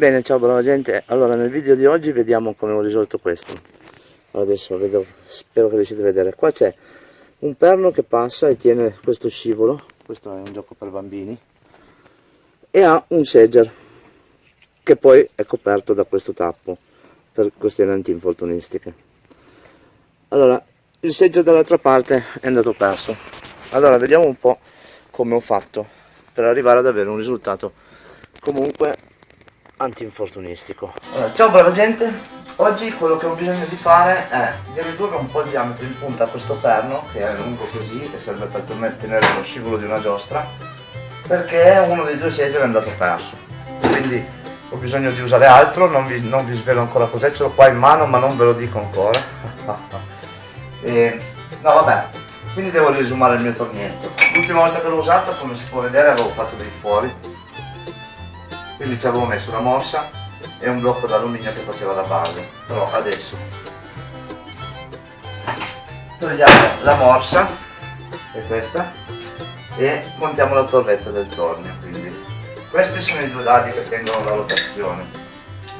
Bene, ciao brava gente, allora nel video di oggi vediamo come ho risolto questo. Adesso vedo, spero che riuscite a vedere. Qua c'è un perno che passa e tiene questo scivolo, questo è un gioco per bambini, e ha un segger che poi è coperto da questo tappo per questioni antinfortunistiche. Allora, il segger dall'altra parte è andato perso. Allora, vediamo un po' come ho fatto per arrivare ad avere un risultato comunque antinfortunistico. Allora, ciao brava gente, oggi quello che ho bisogno di fare è di ridurre un po' il diametro in punta a questo perno, che è lungo così, che serve per tenere lo scivolo di una giostra, perché uno dei due seggi è andato perso. Quindi ho bisogno di usare altro, non vi, non vi svelo ancora cos'è, ce l'ho qua in mano ma non ve lo dico ancora. e, no vabbè, quindi devo risumare il mio tornietto. L'ultima volta che l'ho usato, come si può vedere, avevo fatto dei fuori, quindi ci avevo messo una morsa e un blocco d'alluminio che faceva la base. Però adesso togliamo la morsa è questa e montiamo la torretta del tornio quindi. Questi sono i due dadi che tengono la rotazione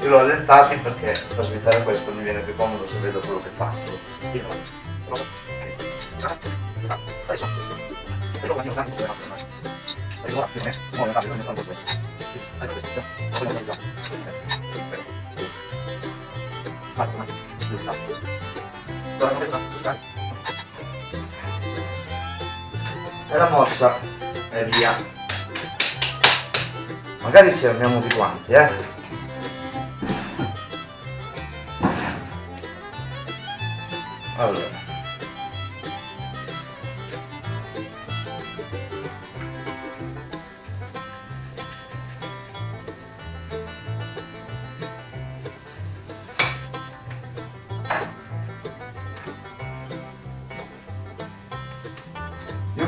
io l'ho allentati perché per svitare questo mi viene più comodo se vedo quello che faccio. e la mossa e via magari ci armiamo di guanti eh allora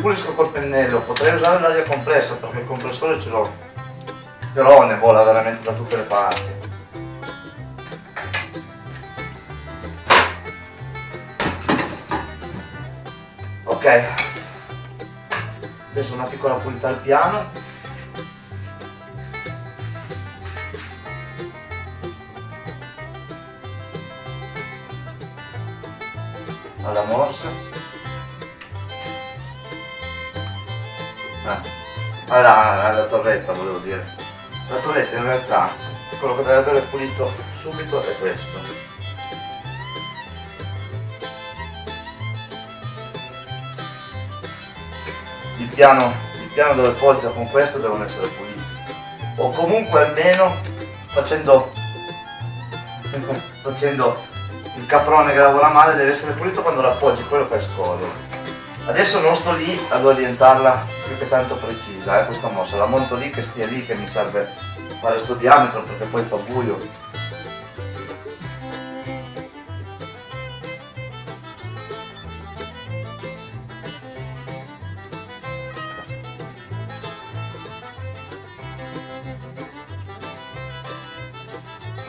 pulisco col pennello, potrei usare l'aria compressa perché il compressore ce l'ho, però ne vola veramente da tutte le parti. Ok, adesso una piccola pulita al piano. Alla morsa. Ah, alla, alla torretta volevo dire. La torretta in realtà quello che deve avere pulito subito è questo. Il piano, il piano dove poggia con questo devono essere puliti. O comunque almeno facendo, facendo il caprone che lavora male deve essere pulito quando l'appoggi, quello fai scoglio. Adesso non sto lì ad orientarla più che tanto precisa, eh, questa mossa, la monto lì che stia lì che mi serve fare sto diametro perché poi fa buio.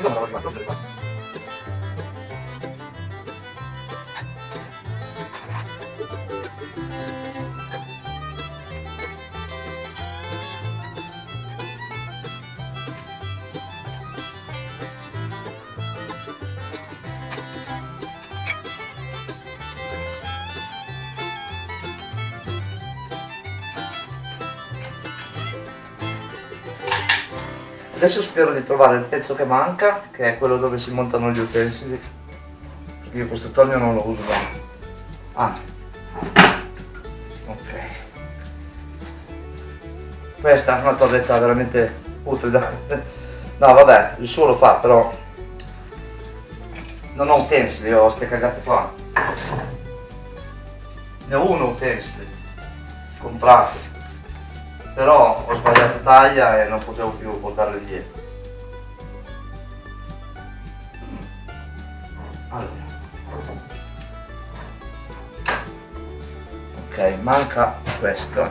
Voglio, non. Adesso spero di trovare il pezzo che manca, che è quello dove si montano gli utensili. Io questo tornio non lo uso da... Ah. Ok. Questa è una torretta veramente putrida. No vabbè, il suo lo fa, però... Non ho utensili, ho ste cagate qua. Ne ho uno utensili. Comprato però ho sbagliato taglia e non potevo più portarle dietro ok manca questo.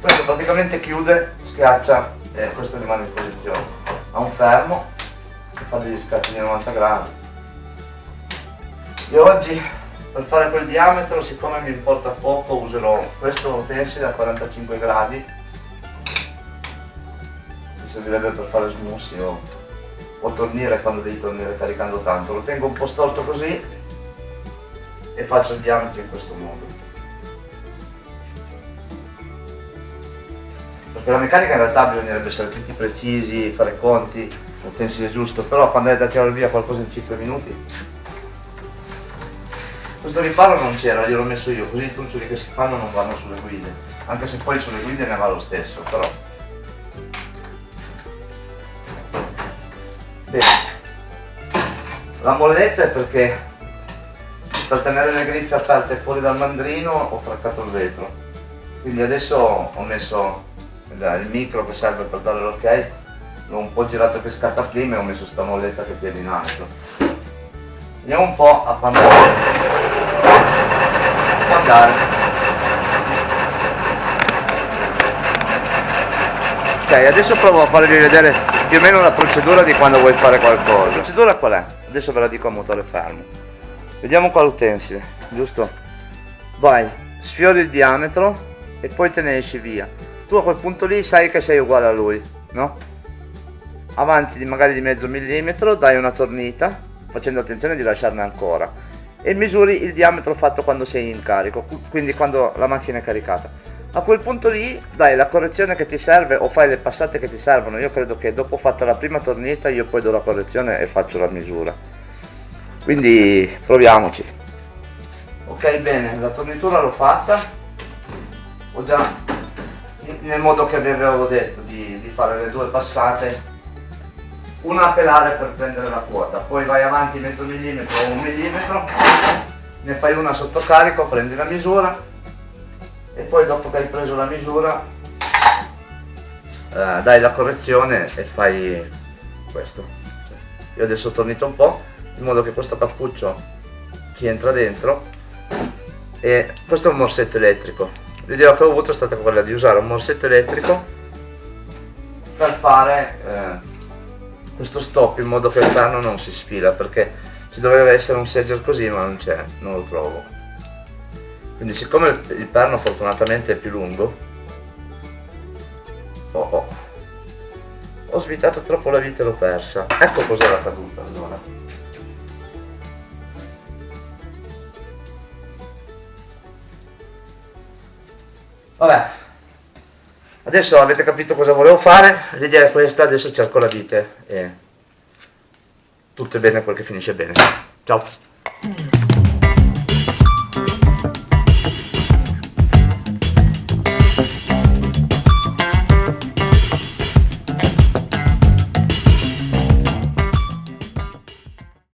Questo praticamente chiude schiaccia e questo rimane in posizione. Ha un fermo che fa degli scatti di 90 gradi. Io oggi per fare quel diametro siccome mi importa poco userò questo utensile a 45 gradi. Mi servirebbe per fare smussi o, o tornire quando devi tornare caricando tanto. Lo tengo un po' storto così e faccio il diametro in questo modo perché la meccanica in realtà bisognerebbe essere tutti precisi, fare conti, l'utensile giusto, però quando è da tirare via qualcosa in 5 minuti questo riparo non c'era, gliel'ho messo io, così i truccioli che si fanno non vanno sulle guide, anche se poi sulle guide ne va lo stesso, però. Bene. La molletta è perché per tenere le griffe aperte fuori dal mandrino ho fraccato il vetro. Quindi adesso ho messo il micro che serve per dare l'ok, l'ho un po' girato che scatta prima e ho messo sta molletta che tiene in alto. Vediamo un po' a quando può andare. Ok, adesso provo a farvi vedere più o meno la procedura di quando vuoi fare qualcosa. La procedura qual è? Adesso ve la dico a motore fermo. Vediamo qua l'utensile, giusto? Vai, sfiori il diametro e poi te ne esci via. Tu a quel punto lì sai che sei uguale a lui, no? Avanti di magari di mezzo millimetro, dai una tornita, facendo attenzione di lasciarne ancora e misuri il diametro fatto quando sei in carico, quindi quando la macchina è caricata. A quel punto lì dai la correzione che ti serve o fai le passate che ti servono. Io credo che dopo fatta la prima tornita io poi do la correzione e faccio la misura. Quindi proviamoci. Ok bene, la tornitura l'ho fatta. Ho già nel modo che vi avevo detto di, di fare le due passate una a pelare per prendere la quota, poi vai avanti mezzo millimetro o un millimetro, ne fai una sotto carico, prendi la misura e poi dopo che hai preso la misura eh, dai la correzione e fai questo. Io adesso ho tornito un po' in modo che questo cappuccio ci entra dentro e questo è un morsetto elettrico. L'idea che ho avuto è stata quella di usare un morsetto elettrico per fare eh, questo stop in modo che il perno non si sfila perché ci doveva essere un segger così ma non c'è, non lo trovo. Quindi siccome il perno fortunatamente è più lungo oh oh ho svitato troppo la vita e l'ho persa. Ecco cos'era caduta allora vabbè Adesso avete capito cosa volevo fare, l'idea è questa, adesso cerco la vite e tutto è bene quel che finisce bene. Ciao!